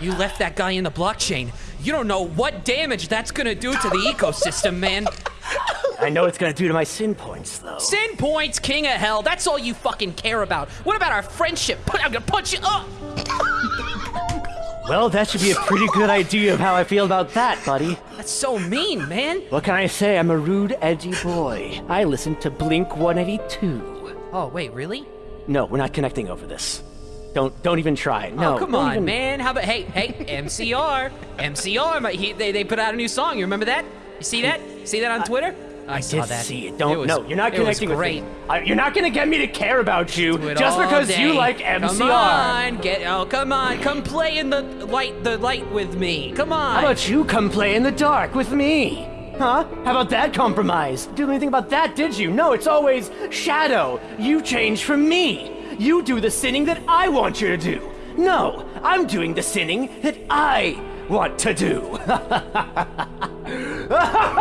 You left that guy in the blockchain. You don't know what damage that's gonna do to the ecosystem, man. I know it's gonna do to my sin points, though. Sin points, king of hell. That's all you fucking care about. What about our friendship? I'm gonna punch you up. Well, that should be a pretty good idea of how I feel about that, buddy. That's so mean, man. What can I say? I'm a rude, edgy boy. I listen to Blink 182. Oh, wait, really? No, we're not connecting over this. Don't don't even try. Oh, no. oh, come on, even- man. How about hey, hey, MCR, MCR? my- He, they they put out a new song. You remember that? You see that? See that on Twitter? I, saw Did that. see it. Don't. was- no, you're not it connecting with great. me. I, you're not gonna get me to care about you just because you like MCR. Come on, get oh come on, come play in the light the light with me. Come on. How about you come play in the dark with me? Huh? How about that compromise? Do anything about that, did you? No, it's always Shadow. You change from me. You do the sinning that I want you to do. No, I'm doing the sinning that I want to do.